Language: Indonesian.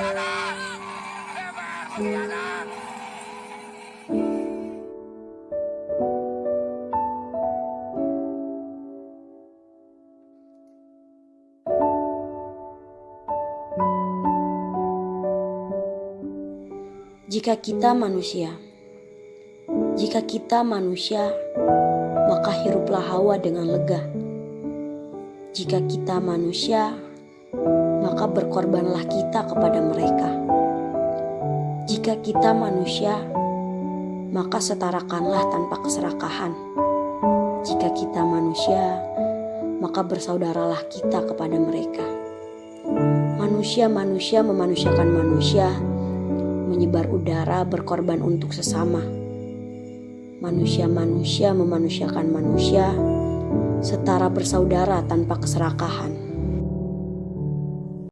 Jika kita manusia, jika kita manusia, maka hiruplah hawa dengan lega. Jika kita manusia, maka berkorbanlah kita kepada mereka. Jika kita manusia, maka setarakanlah tanpa keserakahan. Jika kita manusia, maka bersaudaralah kita kepada mereka. Manusia-manusia memanusiakan manusia menyebar udara berkorban untuk sesama. Manusia-manusia memanusiakan manusia setara bersaudara tanpa keserakahan.